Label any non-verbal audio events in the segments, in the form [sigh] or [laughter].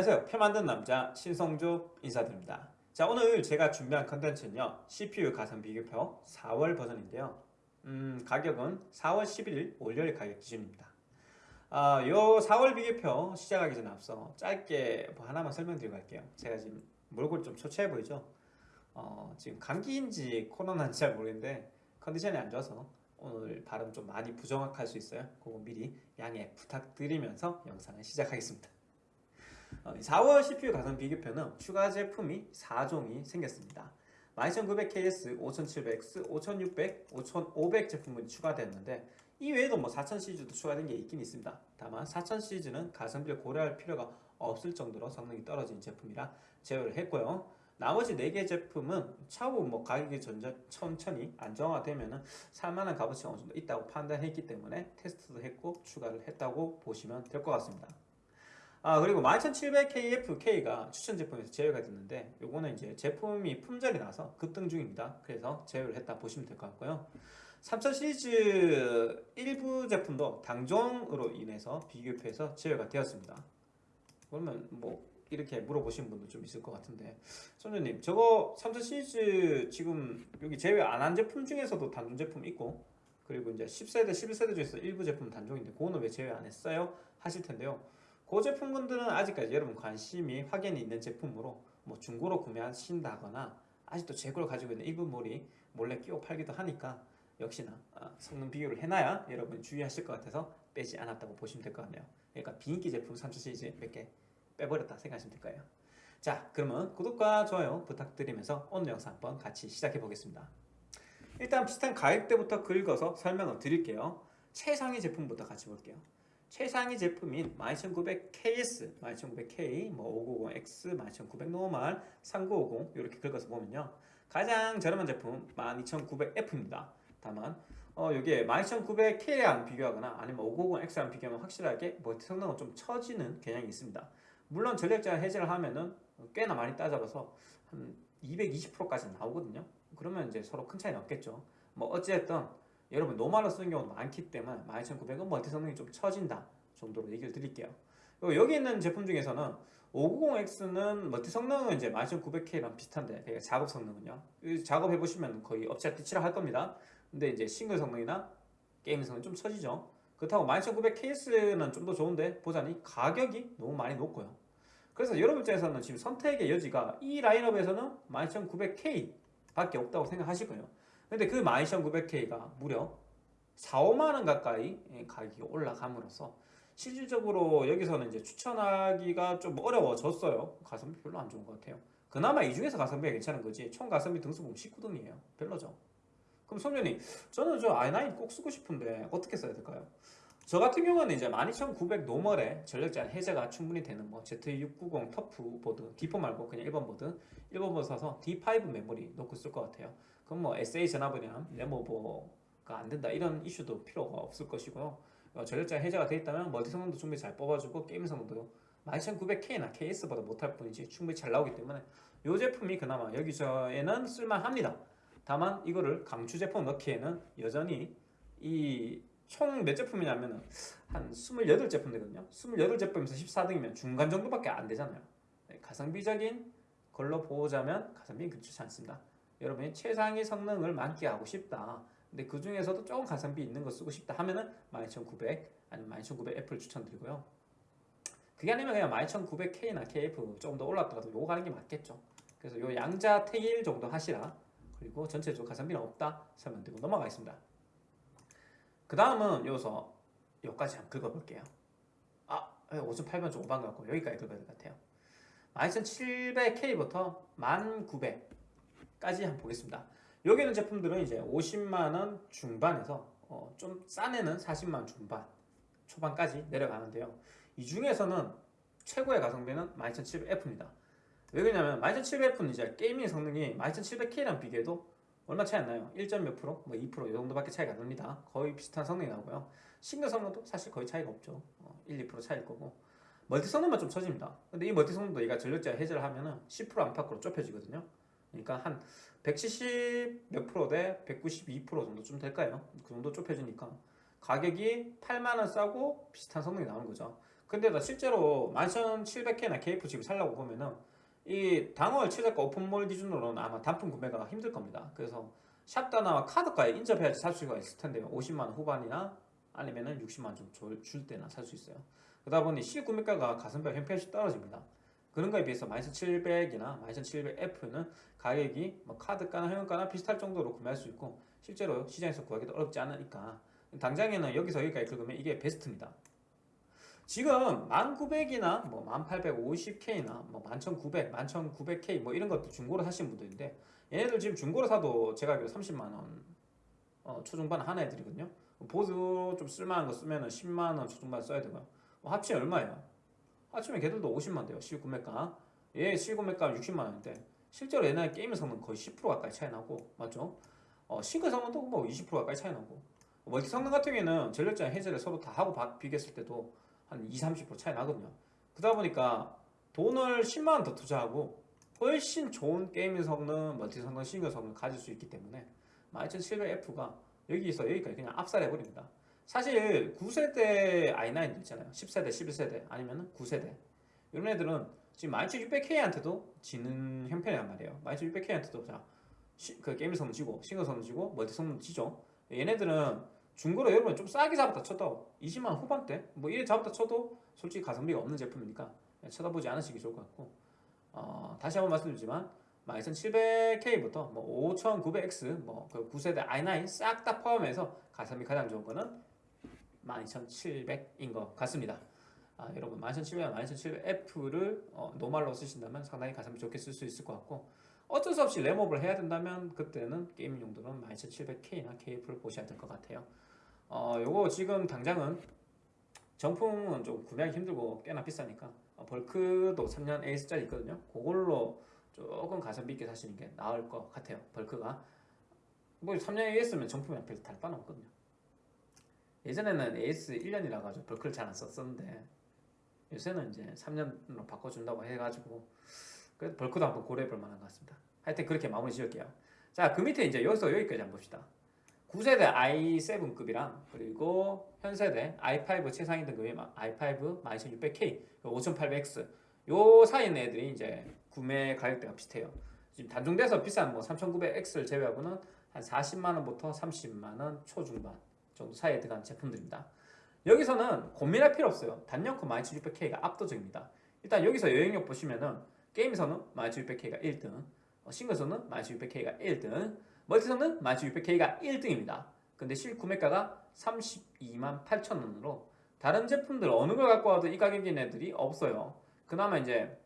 안녕하세요. 표 만든 남자 신성조 인사드립니다. 자 오늘 제가 준비한 컨텐츠는요 CPU 가성 비교표 4월 버전인데요. 음, 가격은 4월 11일 월요일 가격 기준입니다. 아, 요 4월 비교표 시작하기 전에 앞서 짧게 뭐 하나만 설명드리고 갈게요. 제가 지금 몰골 좀 초췌해 보이죠? 어, 지금 감기인지 코로나인지 잘 모르겠는데 컨디션이 안 좋아서 오늘 발음 좀 많이 부정확할 수 있어요. 그거 미리 양해 부탁드리면서 영상을 시작하겠습니다 4월 CPU 가성 비교표는 추가 제품이 4종이 생겼습니다. 12900KS, 5700X, 5600, 5500 제품군이 추가되었는데 이 외에도 뭐 4000 시리즈도 추가된 게 있긴 있습니다. 다만 4000 시리즈는 가성비를 고려할 필요가 없을 정도로 성능이 떨어진 제품이라 제외를 했고요. 나머지 4개 제품은 차후 뭐 가격이 전전, 천천히 안정화되면 살만한 값어치가 어느 정도 있다고 판단했기 때문에 테스트도 했고 추가를 했다고 보시면 될 것 같습니다 아 그리고 12700KFK가 추천 제품에서 제외가 됐는데 요거는 이제 제품이 품절이 나서 급등 중입니다. 그래서 제외를 했다 보시면 될 것 같고요. 3000 시리즈 일부 제품도 당종으로 인해서 비교표에서 제외가 되었습니다. 그러면 뭐 이렇게 물어보시는 분도 좀 있을 것 같은데. 선주님 저거 3000 시리즈 지금 여기 제외 안 한 제품 중에서도 단종 제품 있고 그리고 이제 10세대 11세대 중에서 일부 제품 단종인데 그거는 왜 제외 안 했어요? 하실 텐데요 그 제품군들은 아직까지 여러분 관심이 확연히 있는 제품으로 뭐 중고로 구매하신다거나 아직도 재고를 가지고 있는 일부몰이 몰래 끼워 팔기도 하니까 역시나 아, 성능 비교를 해놔야 여러분 주의하실 것 같아서 빼지 않았다고 보시면 될 것 같네요. 그러니까 비인기 제품 3000 시리즈 몇 개 빼버렸다 생각하시면 될 거예요. 자 그러면 구독과 좋아요 부탁드리면서 오늘 영상 한번 같이 시작해 보겠습니다. 일단 비슷한 가격대부터 긁어서 설명을 드릴게요. 최상위 제품부터 같이 볼게요 최상위 제품인 12900KS, 12900K, 뭐 5900X, 12900 normal, 3950 이렇게 긁어서 보면요. 가장 저렴한 제품 12900F입니다. 다만 어, 이게 12900K랑 비교하거나 아니면 5900X랑 비교하면 확실하게 뭐 성능은 좀 처지는 경향이 있습니다. 물론 전력제한 해제를 하면은 꽤나 많이 따져봐서 한 220%까지 나오거든요. 그러면 이제 서로 큰 차이는 없겠죠. 뭐 어찌됐든 여러분 normal로 쓰는 경우도 많기 때문에 12900은 멀티 성능이 좀 처진다 정도로 얘기를 드릴게요. 여기 있는 제품 중에서는 5900X는 멀티 성능은 이제 12900K랑 비슷한데 작업 성능은요. 작업해 보시면 거의 엎치락뒤치락 할 겁니다. 근데 이제 싱글 성능이나 게임 성능 좀 처지죠. 그렇다고 12900KS는 좀 더 좋은데 보자니 가격이 너무 많이 높고요. 그래서 여러분 입장에서는 지금 선택의 여지가 이 라인업에서는 12900K 밖에 없다고 생각하실 거예요 근데 그 12900K가 무려 4, 5만원 가까이 가격이 올라감으로써 실질적으로 여기서는 이제 추천하기가 좀 어려워졌어요. 가성비 별로 안 좋은 것 같아요. 그나마 이 중에서 가성비가 괜찮은 거지. 총 가성비 등수 보면 19등이에요. 별로죠. 그럼 성년이 저는 저 i9 꼭 쓰고 싶은데 어떻게 써야 될까요? 저 같은 경우는 이제 12900 normal에 전력 제한 해제가 충분히 되는 뭐 Z690 TUF 보드 D4 말고 그냥 일반 보드 일반 보드 사서 D5 메모리 넣고 쓸 것 같아요 그럼 뭐 SA 전압 고정이라 램오버가 안 된다 이런 이슈도 필요가 없을 것이고요. 어, 전력 제한 해제가 돼 있다면 멀티 성능도 충분히 잘 뽑아주고 게임 성능도 12900K나 KS보다 못할 뿐이지 충분히 잘 나오기 때문에 이 제품이 그나마 여기 중에는 쓸만합니다. 다만 이거를 강추 제품 넣기에는 여전히 이 총 몇 제품이냐면 한 28제품 되거든요. 28제품에서 14등이면 중간 정도밖에 안 되잖아요. 네, 가성비적인 걸로 보자면 가성비는 그렇지 않습니다 여러분이 최상위 성능을 만끽하고 싶다. 근데 그 중에서도 조금 가성비 있는 거 쓰고 싶다 하면은 12900 아니면 12900F를 추천드리고요. 그게 아니면 그냥 12900K나 KF 조금 더 올랐다가도 요거 가는 게 맞겠죠. 그래서 요 양자 태일 정도 하시라. 그리고 전체적으로 가성비는 없다 설명 드리고 넘어가겠습니다. 그 다음은 여기서 여기까지 한번 긁어볼게요. 아 5800좀 오반 것 같고 여기까지 긁어야 될 것 같아요. 12700K부터 1900 까지 한번 보겠습니다. 여기 있는 제품들은 이제 50만원 중반에서 어, 좀 싼 애는 40만원 중반 초반까지 내려가는데요. 이 중에서는 최고의 가성비는 12700F입니다. 왜 그러냐면 12700F는 이제 gaming 성능이 12700K랑 비교해도 얼마 차이 안 나요. 1. 몇 프로? 뭐 2%이 정도밖에 차이가 안 납니다. 거의 비슷한 성능이 나오고요. 싱글 성능도 사실 거의 차이가 없죠. 어, 1, 2% 차이일 거고. 멀티 성능만 좀 처집니다. 근데 이 멀티 성능도 얘가 전력제한 해제를 하면 은 10% 안팎으로 좁혀지거든요 그러니까 한 170 몇 프로 대 192% 정도 좀 될까요? 그 정도 좁혀지니까 가격이 8만원 싸고 비슷한 성능이 나오는 거죠 근데 나 실제로 11700K나 KF 집을 살려고 보면은 이 당월 700가 오픈몰 기준으로는 아마 단품 구매가 힘들 겁니다. 그래서 샵다나 카드가에 인접해야지 살 수가 있을 텐데요. 50만 원 후반이나 아니면은 60만 원 좀 줄 때나 살 수 있어요. 그러다 보니 실구매가가 가슴뼈 형편없이 떨어집니다. 그런 거에 비해서 12700이나 12700F는 가격이 뭐 카드가나 회원가나 비슷할 정도로 구매할 수 있고 실제로 시장에서 구하기도 어렵지 않으니까 당장에는 여기서 여기까지 긁으면 이게 베스트입니다. 지금 1900이나 뭐 1850K나 뭐 11900, 11900K 뭐 이런 것도 중고로 사시는 분들인데 얘네들 지금 중고로 사도 제가 알기로 30만 원 어, 초중반 하나 애들이거든요. 보드 좀 쓸만한 거 쓰면 은 10만 원 초중반 써야 되고요. 뭐 합치면 얼마예요? 합치면 걔들도 50만 돼요. 실구매가. 얘 실구매가 60만 원인데 실제로 옛날 게임 성능 거의 10% 가까이 차이 나고 맞죠? 어, 싱글 성능도 뭐 20% 가까이 차이 나고 멀티 성능 같은 경우에는 전력제한 해제를 서로 다 하고 바- 비교했을 때도 한 20, 30% 차이 나거든요. 그러다 보니까 돈을 10만 원 더 투자하고 훨씬 좋은 게임 성능, 멀티 성능, 싱글 성능 가질 수 있기 때문에 12700F가 여기서 여기까지 그냥 압살해 버립니다. 사실 9세대 i9 있잖아요. 10세대, 11세대 아니면 9세대 이런 애들은 지금 12600K한테도 지는 형편이란 말이에요. 12600K한테도 자, 시- 그 게임 성능 지고 싱글 성능 지고 멀티 성능 지죠. 얘네들은 중고로 여러분 좀 싸게 잡았다 쳐도 20만 원 후반대 뭐 이래 잡았다 쳐도 솔직히 가성비가 없는 제품이니까 쳐다보지 않으시기 좋을 것 같고 어, 다시 한번 말씀드리지만 12700K부터 뭐 5900X 뭐그 9세대 i9 싹 다 포함해서 가성비 가장 좋은 거는 12700인 것 같습니다. 아, 여러분 12700, 12700F를 어, normal로 쓰신다면 상당히 가성비 좋게 쓸 수 있을 것 같고 어쩔 수 없이 램업을 해야 된다면 그때는 게임 용도는 12700K나 KF를 보셔야 될 것 같아요. 어, 요거 지금 당장은 정품은 좀 구매하기 힘들고 꽤나 비싸니까 어, 벌크도 3년 AS짜리 있거든요. 그걸로 조금 가성비 있게 사시는 게 나을 것 같아요. 벌크가 뭐 3년 AS면 정품이랑 별 다를 바는 없거든요. 예전에는 AS 1년이라 가지고 벌크를 잘 안 썼었는데 요새는 이제 3년으로 바꿔준다고 해가지고 그래도 벌크도 한번 고려해볼 만한 것 같습니다. 하여튼 그렇게 마무리 지을게요. 자, 그 밑에 이제 여기서 여기까지 한번 봅시다. 9세대 i7급이랑 그리고 현 세대 i5 최상위 등급이 i5 12600K, 5800X 요 사이 있는 애들이 이제 구매 가격대가 비슷해요. 지금 단종돼서 비싼 뭐 3900X를 제외하고는 한 40만 원부터 30만 원 초중반 정도 사이에 들어간 제품들입니다. 여기서는 고민할 필요 없어요. 단연코 12600K가 압도적입니다. 일단 여기서 여행력 보시면은 게임에서는 12600K가 1등, 어, 싱글에서는 12600K가 1등, 멀티성능 12600K가 1등입니다. 근데 실구매가가 32만 8천 원으로 다른 제품들 어느 걸 갖고 와도 이 가격인 애들이 없어요. 그나마 이제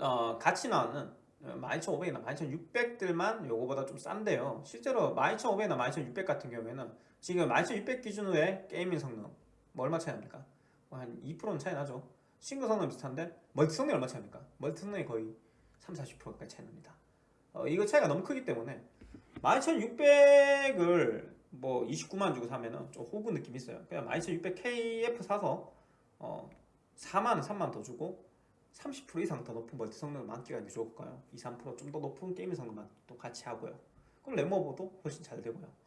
어, 같이 나오는 12500이나 12600들만 요거보다 좀 싼데요. 실제로 12500이나 12600 같은 경우에는 지금 12600 기준으로의 gaming 성능 뭐 얼마 차이 납니까? 뭐 한 2%는 차이 나죠. 싱글 성능 비슷한데 멀티 성능이 얼마 차이 납니까? 멀티 성능이 거의 3, 40% 가까이 차이 납니다. 어, 이거 차이가 너무 크기 때문에 12600을 뭐 29만 주고 사면은 좀 호구 느낌 있어요. 그냥 12600KF 사서 어 4만 3만 더 주고 30% 이상 더 높은 멀티 성능을 만끽하는 게 좋을까요? 2, 3%좀 더 높은 게임 성능만 또 같이 하고요. 그럼 램오버도 훨씬 잘 되고요.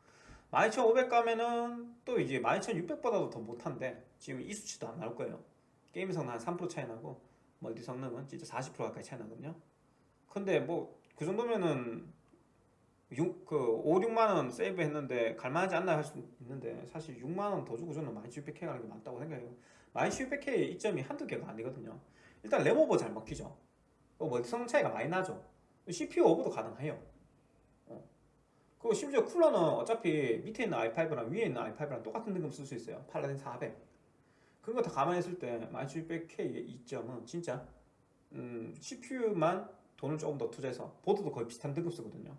12500 가면은 또 이제 12600보다도 더 못한데 지금 이 수치도 안 나올 거예요. 게임 성능 한 3% 차이 나고 멀티 성능은 진짜 40% 가까이 차이 나거든요. 근데 뭐 그 정도면은 6, 그 5, 6만 원 세이브 했는데 갈만하지 않나 할 수 있는데 사실 6만 원 더 주고 저는 12600K 가는 게 맞다고 생각해요. 12600K 이점이 한두 개가 아니거든요. 일단 램오버 잘 먹히죠. 어, 멀티 성능 차이가 많이 나죠. CPU 오버도 가능해요. 어. 그리고 심지어 쿨러는 어차피 밑에 있는 i5랑 위에 있는 i5랑 똑같은 등급 쓸 수 있어요. 팔라딘 400. 그런 거 다 감안했을 때 12600K의 이점은 진짜 음, CPU만 돈을 조금 더 투자해서 보드도 거의 비슷한 등급 쓰거든요.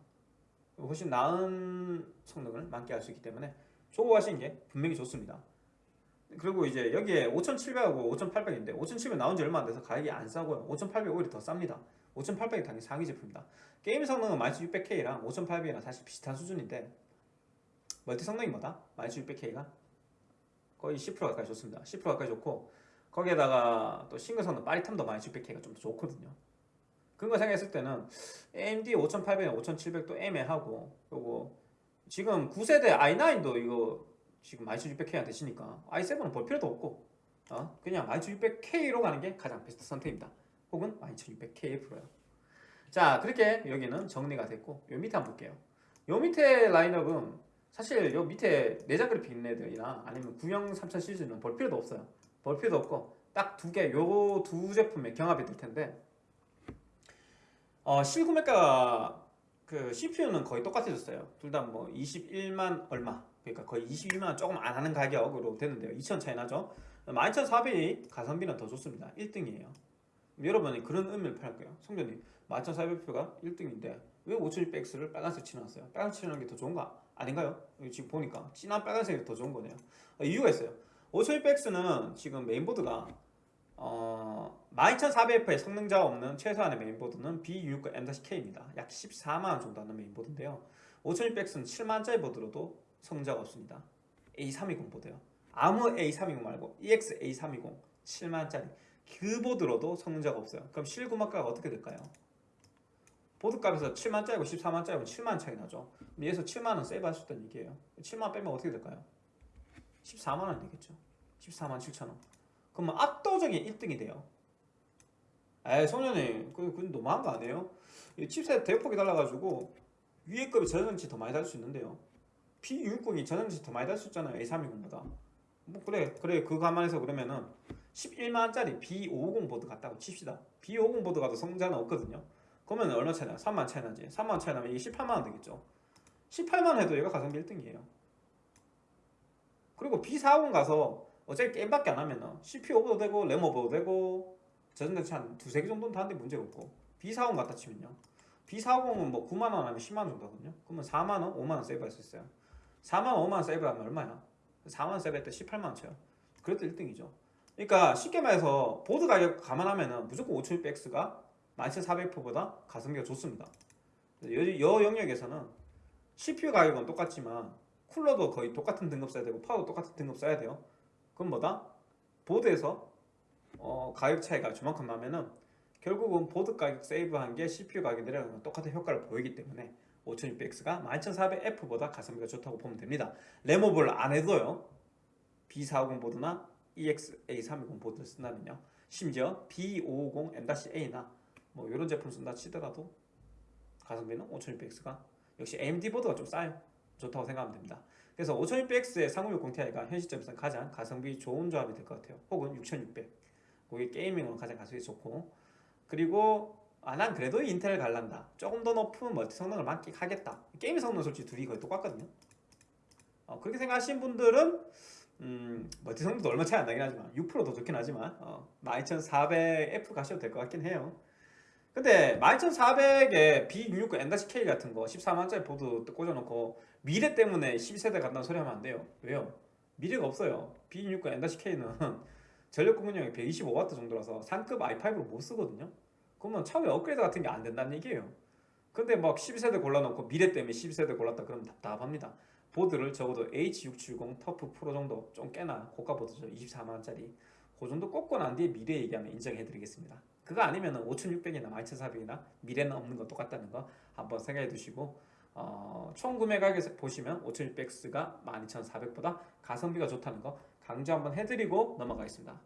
훨씬 나은 성능을 만끽할 수 있기 때문에 저거 하시는 게 분명히 좋습니다. 그리고 이제 여기에 5700하고 5800인데 5700 나온 지 얼마 안 돼서 가격이 안 싸고요. 5800 오히려 더 쌉니다. 5800이 당연히 상위 제품입니다. 게임 성능은 12600K랑 5800이랑 사실 비슷한 수준인데 멀티 성능이 뭐다? 12600K가 거의 10% 가까이 좋습니다. 10% 가까이 좋고 거기에다가 또 싱글 성능 빠릿함도 12600K가 좀 더 좋거든요. 그런 거 생각했을 때는 AMD 5800, 5700도 애매하고 요거 지금 9세대 i9도 이거 지금 12600K한테 치니까 i7은 볼 필요도 없고 어, 그냥 12600K로 가는 게 가장 베스트 선택입니다. 혹은 12600K 프로요. 자, 그렇게 여기는 정리가 됐고 요 밑에 한번 볼게요. 요 밑에 라인업은 사실 요 밑에 내장 그래픽 있는 애들이나 아니면 구형 3000 시리즈는 볼 필요도 없어요. 볼 필요도 없고 딱 두 개, 요 두 제품의 경합이 될 텐데 어, 실구매가 그 CPU는 거의 똑같아졌어요. 둘 다 뭐 21만 얼마 그러니까 거의 21만 원 조금 안 하는 가격으로 되는데요. 2천 차이 나죠. 12,400이 가성비는 더 좋습니다. 1등이에요. 여러분이 그런 의문을 가질게요. 성전님 12,400F가 1등인데 왜 5,600X를 빨간색 칠해놨어요? 빨간색 칠해놓은 게더 좋은가? 아닌가요? 여기 지금 보니까 진한 빨간색이 더 좋은 거네요. 어, 이유가 있어요. 5,600X는 지금 메인보드가 어, 12400F의 성능 저하가 없는 최소한의 메인보드는 B660M-K입니다. 약 14만원 정도 하는 메인보드인데요. 5600X는 7만원짜리 보드로도 성능 저하가 없습니다. A320 보드요. 아무 A320 말고 EX A320 7만원짜리 그 보드로도 성능자가 없어요. 그럼 실구막가가 어떻게 될까요? 보드값에서 7만원짜리고 14만원짜리고 7만원 차이 나죠. 여기서 7만원 세이브할 수 있다는 얘기예요. 7만원 빼면 어떻게 될까요? 14만원 되겠죠. 14만 7천원. 그러면 압도적인 1등이 돼요. 에이 소년이 그, 그 너무한 거 아니에요? 이 칩셋 대폭이 달라가지고 위에 급이 저장치 더 많이 달 수 있는데요. P660이 저장치 더 많이 달 수 있잖아요. A320보다. 뭐 그래 그래 그 감안해서 그러면은 11만원짜리 B550 보드 같다고 칩시다. B550 보드 가도 성자는 없거든요. 그러면 얼마 차이나? 3만 차이 나지. 3만 차이 나면 이게 18만원 되겠죠. 18만원 해도 얘가 가성비 1등이에요. 그리고 B450 가서 어차피 게임밖에 안 하면은 CPU 오버도 되고 램 오버도 되고 저전대치 한 두세 개 정도는 다는데 문제가 없고 B40 갖다 치면요 B40은 뭐 9만원 하면 10만원 정도 하거든요 그러면 4만원, 5만원 세이브할 수 있어요 4만원, 5만원 세이브하면 얼마야? 4만원 세이브할 때 18만원 쳐요 그래도 1등이죠 그러니까 쉽게 말해서 보드 가격 감안하면은 무조건 5600X가 12400F보다 가성비가 좋습니다 여, 여 영역에서는 CPU 가격은 똑같지만 쿨러도 거의 똑같은 등급 써야 되고 파워도 똑같은 등급 써야 돼요 그럼 뭐다? 보드에서 어, 가격 차이가 저만큼 나면은 결국은 보드 가격 세이브한 게 CPU 가격 내려가는 건 똑같은 효과를 보이기 때문에 5600X가 12400F보다 가성비가 좋다고 보면 됩니다. 램오버를 안 해도요. B450 보드나 EX-A320 보드를 쓴다면요. 심지어 B550 M-A나 뭐 이런 제품 쓴다 치더라도 가성비는 5600X가 역시 AMD 보드가 좀 싸요. 좋다고 생각하면 됩니다. 그래서 5600X의 3060 Ti가 현 시점에서 가장 가성비 좋은 조합이 될 것 같아요. 혹은 6600. 그게 gaming으로 가장 가성비 좋고 그리고 아 난 그래도 인텔 갈란다. 조금 더 높은 멀티 성능을 만끽하겠다. 게임 성능 솔직히 둘이 거의 똑같거든요. 어, 그렇게 생각하신 분들은 음, 멀티 성능도 얼마 차이 안 나긴 하지만 6%더 좋긴 하지만 어, 12400F 가셔도 될 것 같긴 해요. 근데 12400에 B660M-K 같은 거 14만짜리 보드 꽂아놓고 미래 때문에 12세대 간다는 소리 하면 안 돼요. 왜요? 미래가 없어요. B660 N-K는 [laughs] 전력 공급량이 125W 정도라서 상급 i5로 못 쓰거든요. 그러면 차후에 업그레이드 같은 게 안 된다는 얘기예요. 근데 막 12세대 골라놓고 미래 때문에 12세대 골랐다 그러면 답답합니다. 보드를 적어도 H670 터프 프로 정도 좀 꽤나 고가 보드죠. 24만원짜리. 그 정도 꽂고 난 뒤에 미래 얘기하면 인정해드리겠습니다. 그거 아니면 5600이나 12400이나 미래는 없는 거 똑같다는 거 한번 생각해 두시고 어, 총 구매 가격에서 보시면 5600X가 12400보다 가성비가 좋다는 거 강조 한번 해드리고 넘어가겠습니다.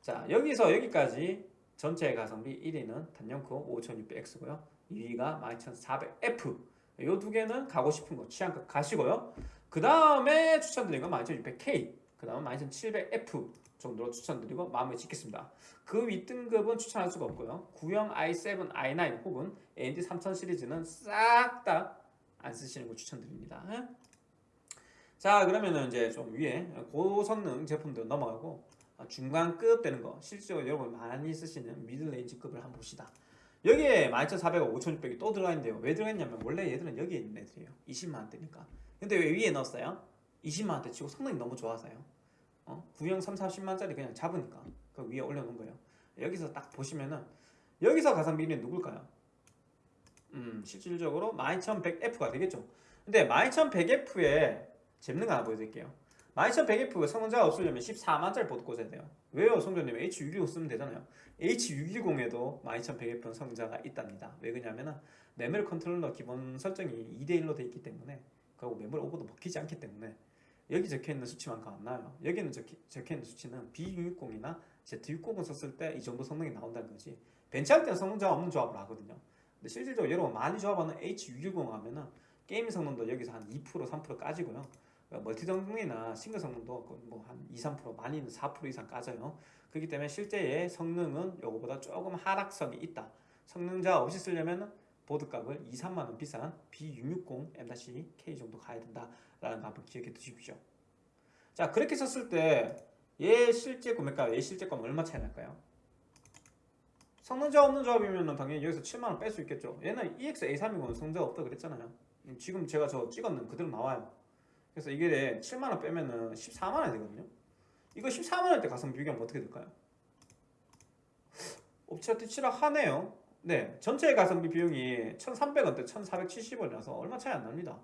자 여기서 여기까지 전체 가성비 1위는 단연코 5600X고요. 2위가 12400F 이 두 개는 가고 싶은 거 취향껏 가시고요. 그 다음에 추천드리는 건 12600K 그 다음은 12700F 정도로 추천드리고 마무리 짓겠습니다. 그 윗등급은 추천할 수가 없고요. 구형 i7, i9 혹은 AMD 3000 시리즈는 싹 다 안 쓰시는 거 추천드립니다. 자 그러면은 이제 좀 위에 고성능 제품들 넘어가고 중간급 되는 거 실제로 여러분 많이 쓰시는 미들레인지급을 한번 봅시다. 여기에 12400과 5600이 또 들어가 있는데요. 왜 들어있냐면 원래 얘들은 여기에 있는 애들이에요. 20만원대니까. 근데 왜 위에 넣었어요? 20만원대 치고 성능이 너무 좋아서요. 어? 구형 3, 40만짜리 그냥 잡으니까 그 위에 올려놓은 거예요. 여기서 딱 보시면은 여기서 가성비 1위는 누굴까요? 음, 실질적으로 12100F가 되겠죠. 근데 12100F에 재밌는 거 하나 보여드릴게요. 12100F 성능 저하가 없으려면 14만짜리 보드 꽂아야 돼요. 왜요? 성전님 H610 쓰면 되잖아요. H610에도 12100F는 성능 저하가 있답니다. 왜 그러냐면은 메모리 컨트롤러 기본 설정이 2대1로 돼 있기 때문에 그리고 메모리 오버도 먹히지 않기 때문에 여기 적혀있는 수치만큼 안 나와요 여기는 적혀, 적혀 있는 수치는 B660이나 Z690 썼을 때 이 정도 성능이 나온다는 거지 벤치할 때는 성능자가 없는 조합을 하거든요 근데 실질적으로 여러분 많이 조합하는 H610 하면은 게임 성능도 여기서 한 2% 3% 까지고요 멀티 성능이나 싱글 성능도 뭐 한 2, 3% 많이는 4% 이상 까져요. 그렇기 때문에 실제의 성능은 요거보다 조금 하락성이 있다. 성능자 없이 쓰려면 보드값을 2, 3만원 비싼 B660 M-K 정도 가야 된다라는 거 한번 기억해 두십시오. 자 그렇게 썼을 때 얘 실제 구매가 얘 실제 가면 얼마 차이 날까요? 성능자 없는 조합이면 당연히 여기서 7만원 뺄 수 있겠죠. 얘는 EX-A320은 성능자가 없다 그랬잖아요. 지금 제가 저 찍었는 그대로 나와요 그래서 이게 7만원 빼면은 14만원이 되거든요. 이거 14만원 대 가성 비교하면 어떻게 될까요? 업체한테 치락하네요. 네 전체 가성비 비용이 1300원대 1470원이라서 얼마 차이 안 납니다.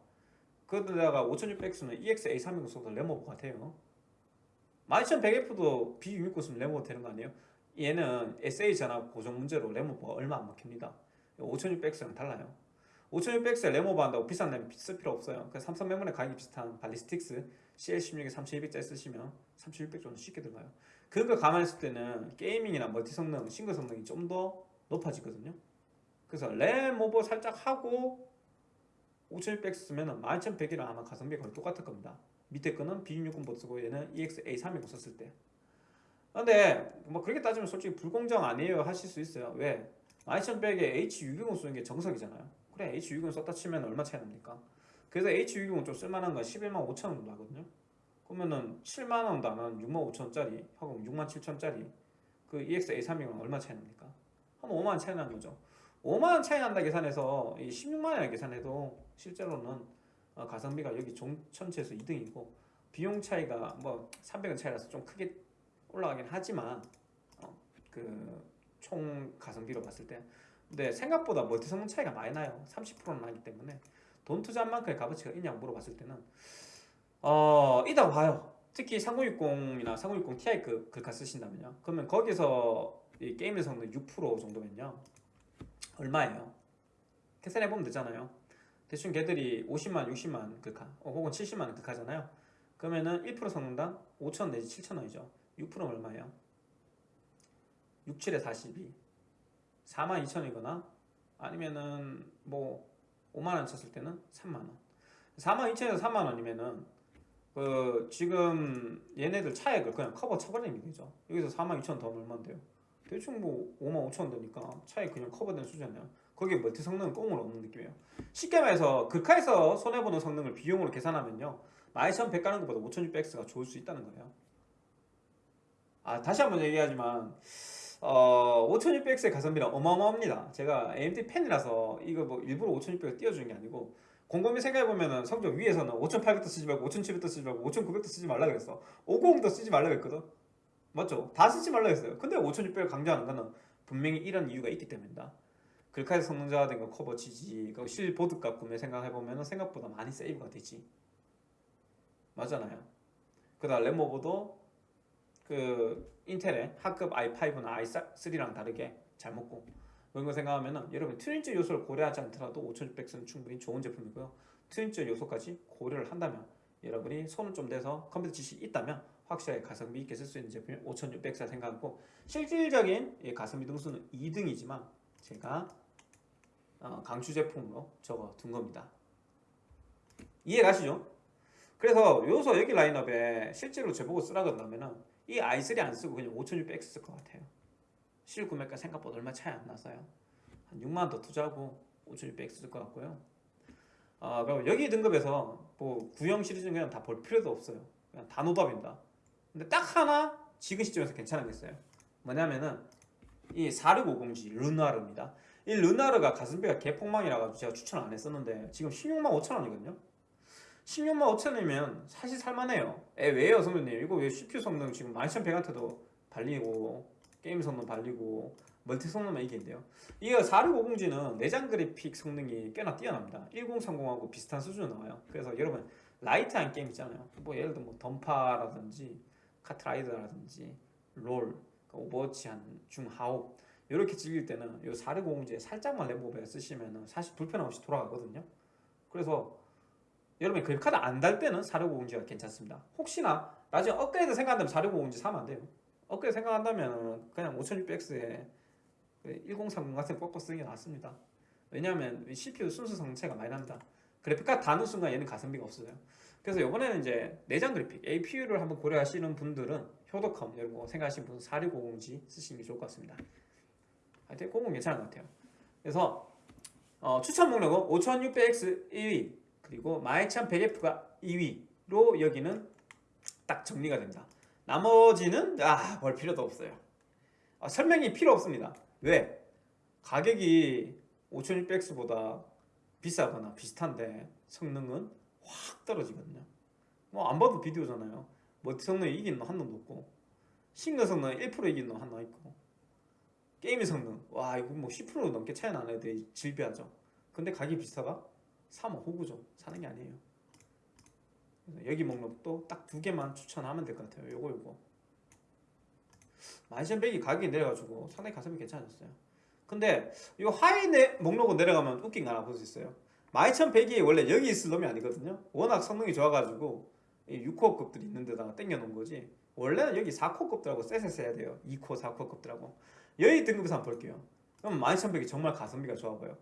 그러다가 5600X는 EX-A320 써도 램오버 같아요. 12100F도 B660 쓰면 램오버 되는 거 아니에요? 얘는 SA 전압 고정 문제로 램오버가 얼마 안 먹힙니다. 5600X랑 달라요 5600X 램오버 한다고 비싼 램 쓸 필요 없어요. 그 삼성 메모리 가격이 비슷한 발리스틱스 CL16에 3200짜리 쓰시면 3600 정도 쉽게 들어가요. 그거 감안했을 때는 gaming이나 멀티 성능, 싱글 성능이 좀 더 높아지거든요. 그래서 램 오버 살짝 하고 5600 쓰면 12100이랑 아마 가성비가 거의 똑같을 겁니다. 밑에 거는 B660 쓰고 얘는 EX-A320 썼을 때. 근데 뭐 그렇게 따지면 솔직히 불공정 아니에요 하실 수 있어요. 왜? 12100에 H620 쓰는 게 정석이잖아요 그래 H620 썼다 치면 얼마 차이 납니까? 그래서 H620 좀 쓸만한 건 11만 5천 원 정도 하거든요 그러면은 7만 원도 안 하는 6만 5천 원짜리 하고 6만 7천 원짜리 그 EX-A320은 얼마 차이 납니까? 한 5만 원 차이 나는 거죠 5만 원 차이 난다 계산해서 이 16만 원 계산해도 실제로는 어, 가성비가 여기 종 전체에서 2등이고 비용 차이가 뭐 300원 차이라서 좀 크게 올라가긴 하지만 어, 그총 가성비로 봤을 때 근데 생각보다 멀티 성능 차이가 많이 나요. 30%는 나기 때문에. 돈 투자한 만큼의 값어치가 있냐고 물어봤을 때는 어 있다고 봐요. 특히 3060이나 3060 Ti 그 글카 쓰신다면요. 그러면 거기서 이 게임의 성능 6% 정도면요. 얼마예요? 계산해보면 되잖아요. 대충 걔들이 50만 60만 글카 어, 혹은 70만 글카잖아요. 그러면은 1% 성능당 5천 내지 7천 원이죠. 6%는 얼마예요? 6, 7에 42 4만 2천이거나 아니면은 뭐 5만원 쳤을 때는 3만원. 4만 2천에서 3만원이면은 그 지금 얘네들 차액을 그냥 커버 쳐버리는 얘기죠. 여기서 4만 2천 더 얼마인데요. 대충 뭐 5만 5천 되니까 차액 그냥 커버된 수준이에요 거기에 멀티 성능은 꽁으로 없는 느낌이에요. 쉽게 말해서 극하에서 손해보는 성능을 비용으로 계산하면요. 12100 가는 것보다 5600X가 좋을 수 있다는 거예요. 아 다시 한번 얘기하지만 어, 5600X의 가성비는 어마어마합니다. 제가 AMD 팬이라서 이거 뭐 일부러 5600을 띄워주는 게 아니고 곰곰이 생각해보면 성적 위에서는 5800도 쓰지 말고 5700도 쓰지 말고 5900도 쓰지 말라 그랬어. 590도 쓰지 말라 그랬거든. 맞죠? 다 쓰지 말라 그랬어요. 근데 5600을 강조하는 거는 분명히 이런 이유가 있기 때문이다. 글카에서 성능 차가 된 거 커버 치지 그 실보드값 구매 생각해보면 생각보다 많이 세이브가 되지. 맞잖아요. 그 다음 램오버도 그 인텔의 하급 i5나 i3랑 다르게 잘 먹고 그런 거 생각하면 여러분 트윈즈 요소를 고려하지 않더라도 5600X는 충분히 좋은 제품이고요 트윈즈 요소까지 고려를 한다면 여러분이 손을 좀 대서 컴퓨터 지식이 있다면 확실하게 가성비 있게 쓸 수 있는 제품이 5600X 생각하고 실질적인 가성비 등수는 2등이지만 제가 어, 강추 제품으로 적어 둔 겁니다 이해 가시죠? 그래서 요소 여기 라인업에 실제로 제보고 쓰라 그런다면은 이 i3 안 쓰고 그냥 5600X 쓸것 같아요. 실 구매가 생각보다 얼마 차이 안 나서요. 한 6만원 더 투자하고 5600X 쓸것 같고요. 아, 그럼 여기 등급에서 뭐 구형 시리즈는 그냥 다 볼 필요도 없어요. 그냥 다 노답입니다. 근데 딱 하나 지금 시점에서 괜찮은 게 있어요. 뭐냐면은 이 4650G 르나르입니다. 이 르나르가 가성비가 개폭망이라 제가 추천을 안 했었는데 지금 16만 5천원이거든요 16만 5천원이면 사실 살만해요. 에 왜요 성현님? 이거 왜 CPU 성능 지금 12100W도 발리고 게임 성능 발리고 멀티 성능만 이긴데요? 이거 4650G는 내장 그래픽 성능이 꽤나 뛰어납니다. 1030하고 비슷한 수준으로 나와요. 그래서 여러분 라이트한 게임 있잖아요. 뭐 예를 들어 뭐 던파라든지 카트라이더라든지 롤그 오버워치 한 중하옵 이렇게 즐길 때는 이 4650G에 살짝만 램오버 쓰시면 사실 불편 없이 돌아가거든요. 그래서 여러분이 그래픽카드 안 달 때는 4650G가 괜찮습니다. 혹시나 나중에 업그레이드 생각한다면 4650G 사면 안 돼요. 업그레이드 생각한다면 그냥 5600X에 1030 같은 거 꺾어 쓰는 게 낫습니다. 왜냐하면 CPU 순수 성체가 많이 납니다. 그래픽카드 다는 순간 얘는 가성비가 없어요. 그래서 이번에는 이제 내장 그래픽 APU를 한번 고려하시는 분들은 효도컴 이런 거 생각하시는 분은 4650G 쓰시는 게 좋을 것 같습니다. 하여튼 그건 괜찮은 것 같아요. 그래서 어, 추천 목록은 5600X 1위 그리고 마이참 베리프가 2위로 여기는 딱 정리가 됩니다. 나머지는 아, 볼 필요도 없어요. 아, 설명이 필요 없습니다. 왜? 가격이 5600X보다 비싸거나 비슷한데 성능은 확 떨어지거든요. 뭐 안 봐도 비디오잖아요. 멀티 성능이 이긴 놈한 놈도 없고 싱글 성능 1% 이긴 놈 하나 있고 게임의 성능 와 이거 뭐 10% 넘게 차이 나는데 질비하죠. 근데 가격이 비싸다? 3호, 호구종 사는 게 아니에요. 여기 목록도 딱 두 개만 추천하면 될 것 같아요. 요거 요거. 만이천백이 가격이 내려가지고 상당히 가성비 괜찮았어요. 근데 이 하이 내, 목록으로 내려가면 웃긴 거 하나 볼 수 있어요. 만이천백이 원래 여기 있을 놈이 아니거든요. 워낙 성능이 좋아가지고 6코어급들이 있는 데다가 땡겨놓은 거지. 원래는 여기 4코어급들하고 쎄쎄 해야 돼요. 2코, 4코어급들하고. 여기 등급에서 한번 볼게요. 그럼 마이천 백이 정말 가성비가 좋아 보여요.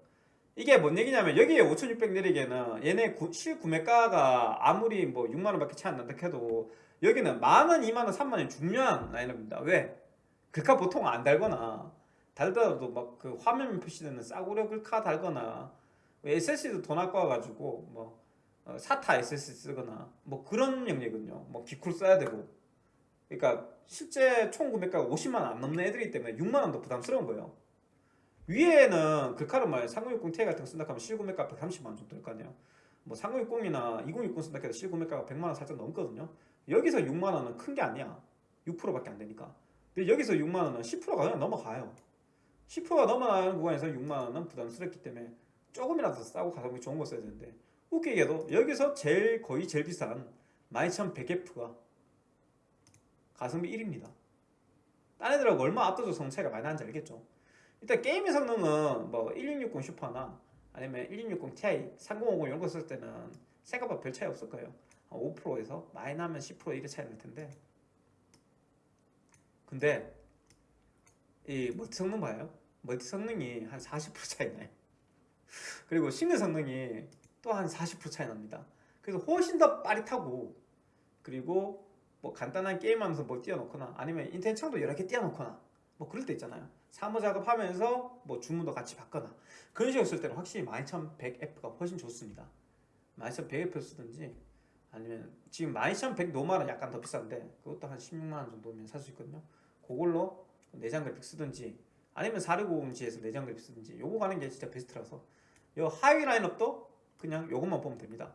이게 뭔 얘기냐면 여기에 5600 내리기에는 얘네 구, 실구매가가 아무리 뭐 6만원 밖에 차이 안 난다 해도 여기는 만원, 2만원, 3만원 중요한 라인업입니다. 왜? 글카 보통 안 달거나 달더라도 막 그 화면 표시되는 싸구려 글카 달거나 SSD도 돈 아까워 가지고 뭐 어, 사타 SSD 쓰거나 뭐 그런 영역은요. 뭐 기쿨 써야 되고 그러니까 실제 총 구매가가 50만 원 안 넘는 애들이기 때문에 6만 원도 부담스러운 거예요. 위에는 글카로 말3060 Ti 같은 거 쓴다 하면 실구매가 130만 원 정도 될 거 아니에요. 뭐 3060이나 2060 쓴다 해도 실구매가가 100만 원 살짝 넘거든요. 여기서 6만 원은 큰 게 아니야. 6%밖에 안 되니까. 근데 여기서 6만 원은 10%가 그냥 넘어가요. 10%가 넘어가는 구간에서 6만 원은 부담스럽기 때문에 조금이라도 더 싸고 가성비 좋은 거 써야 되는데 웃기게도 여기서 제일 거의 제일 비싼 12100F가 가성비 1입니다. 딴 애들하고 얼마 압도적 성능 차이가 많이 나는지 알겠죠? 일단 게임의 성능은 뭐 1660 슈퍼나 아니면 1660 Ti, 3050 이런 거 쓸 때는 생각보다 별 차이 없을 거예요. 5%에서 많이 나면 10% 이렇게 차이 날 텐데 근데 이 멀티 성능 봐요. 멀티 성능이 한 40% 차이 나요. [laughs] 그리고 싱글 성능이 또 한 40% 차이 납니다. 그래서 훨씬 더 빠릿하고 그리고 뭐 간단한 게임하면서 뭘 띄워놓거나 아니면 인터넷 창도 여러 개 띄워놓거나 뭐 그럴 때 있잖아요. 사무 작업하면서 뭐 주문도 같이 받거나 그런 식으로 쓸 때는 확실히 12100F가 훨씬 좋습니다. 12100F 쓰든지 아니면 지금 12100 노말은 약간 더 비싼데 그것도 한 16만원 정도면 살 수 있거든요. 그걸로 내장 그래픽 쓰든지 아니면 4650G에서 내장 그래픽 쓰든지 요거 가는 게 진짜 베스트라서 요 하위 라인업도 그냥 요것만 보면 됩니다.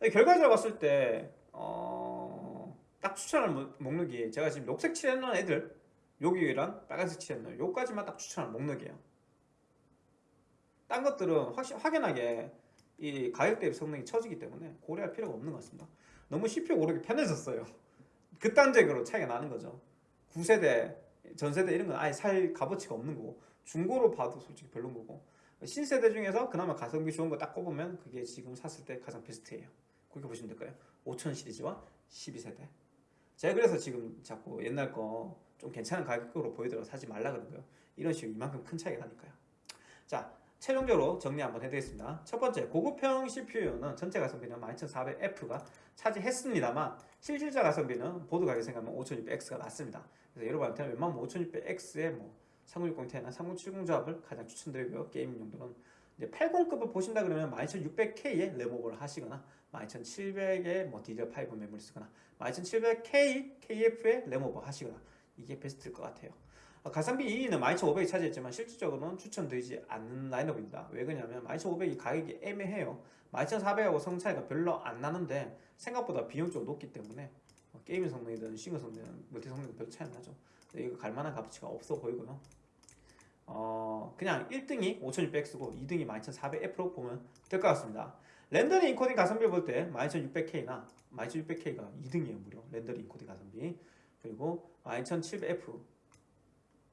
결과적으로 봤을 때 어... 딱 추천할 목- 목록이 제가 지금 녹색 칠해놓은 애들 여기랑 빨간색 칠해놓은 요까지만 딱 추천할 목록이에요. 딴 것들은 확실 확연하게 이 가격 대비 성능이 처지기 때문에 고려할 필요가 없는 것 같습니다. 너무 CPU 오르기 편해졌어요. [laughs] 극단적으로 차이가 나는 거죠. 9세대, 전세대 이런 건 아예 살 값어치가 없는 거고 중고로 봐도 솔직히 별론 거고 신세대 중에서 그나마 가성비 좋은 거 딱 꼽으면 그게 지금 샀을 때 가장 베스트예요. 그렇게 보시면 될까요? 5000 시리즈와 12세대. 제가 그래서 지금 자꾸 옛날 거 좀 괜찮은 가격으로 보이더라도 사지 말라 그러고요. 이런 식으로 이만큼 큰 차이가 나니까요. 자, 최종적으로 정리 한번 해드리겠습니다. 첫 번째, 고급형 CPU는 전체 가성비는 12400F가 차지했습니다만 실질적 가성비는 보드 가격 생각하면 5600X가 맞습니다. 그래서 여러분한테는 웬만하면 5600X의 뭐 3060 Ti나 3070 조합을 가장 추천드리고요. 게임 용도는 이제 80급을 보신다 그러면 12600K에 램오버를 하시거나 12700에 뭐 DDR5 메모리 쓰거나 12700K KF에 램오버 하시거나 이게 베스트일 것 같아요. 어, 가성비 2위는 12500이 차지했지만 실질적으로는 추천드리지 않는 라인업입니다. 왜 그러냐면 12500이 가격이 애매해요. 12400하고 성 차이가 별로 안 나는데 생각보다 비용적으로 높기 때문에 어, 게임의 성능이든 싱글 성능이든 멀티 성능은 별 차이 안 나죠. 이거 갈 만한 값어치가 없어 보이고요. 어, 그냥 1등이 5600X고 2등이 12400F로 보면 될 것 같습니다. 렌더링 인코딩 가성비 볼 때 12600K나 12600K가 2등이에요 무려 렌더링 인코딩 가성비 그리고 12700F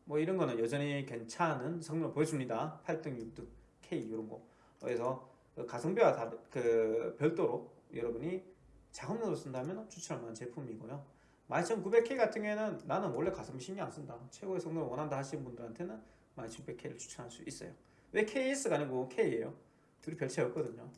뭐 이런 거는 여전히 괜찮은 성능을 보여줍니다 8등 6등 K 이런 거 그래서 그 가성비와 다, 그 별도로 여러분이 작업용으로 쓴다면 추천할 만한 제품이고요. 12900K 같은 경우에는 나는 원래 가성비 신경 안 쓴다. 최고의 성능을 원한다 하시는 분들한테는 12900K를 추천할 수 있어요. 왜 KS가 아니고 K예요? 둘이 별 차이 없거든요.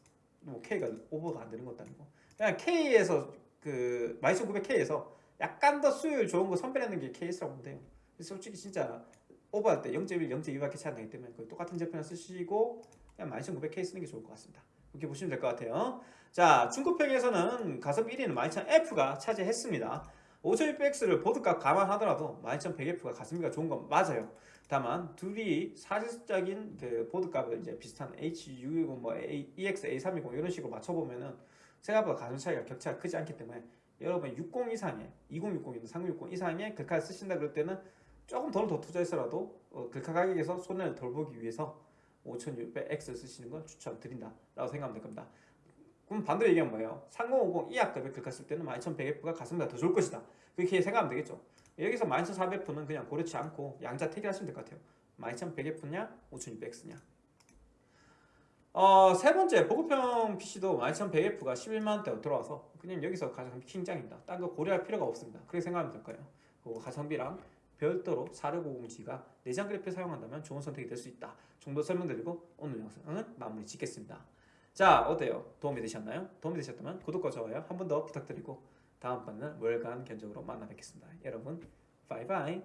뭐 K가 오버가 안 되는 것도 아니고 그냥 K에서 그 12900K에서 약간 더 수율 좋은 거 선별하는 게 KS라고 보면 돼요. 솔직히 진짜 오버할 때 0.1, 0.2밖에 차이 안 나기 때문에 거의 똑같은 제품을 쓰시고 그냥 12900K 쓰는 게 좋을 것 같습니다. 그렇게 보시면 될 것 같아요. 자, 중고평에서는 가성비 1위는 12000F가 차지했습니다. 5600X를 보드값 감안하더라도 12100F가 가성비가 좋은 건 맞아요. 다만 둘이 사실적인 그 보드값을 이제 비슷한 H610, 뭐 EX A320 이런 식으로 맞춰보면은 생각보다 가성 차이가 격차가 크지 않기 때문에 여러분 60 이상의 2060이나 3060 이상의 글카를 쓰신다 그럴 때는 조금 더더 투자해서라도 어, 글카 가격에서 손해를 덜 보기 위해서 5600X 쓰시는 건 추천드린다 라고 생각하면 될 겁니다. 그럼 반대로 얘기하면 뭐예요? 3050 이하급의 글카 쓸 때는 12100F가 가성비가 더 좋을 것이다. 그렇게 생각하면 되겠죠. 여기서 12400F는 그냥 고려치 않고 양자 택일하시면 될 것 같아요. 12100F냐 5600X냐 어, 세 번째 보급형 PC도 12100F가 11만원대로 들어와서 그냥 여기서 가장 킹장입니다. 딴 거 고려할 필요가 없습니다. 그렇게 생각하면 될 거예요. 그리고 가성비랑 별도로 4650G가 내장 그래픽 사용한다면 좋은 선택이 될 수 있다. 정도 설명드리고 오늘 영상은 마무리 짓겠습니다. 자 어때요? 도움이 되셨나요? 도움이 되셨다면 구독과 좋아요 한 번 더 부탁드리고 다음번에는 월간 견적으로 만나 뵙겠습니다. 여러분 바이바이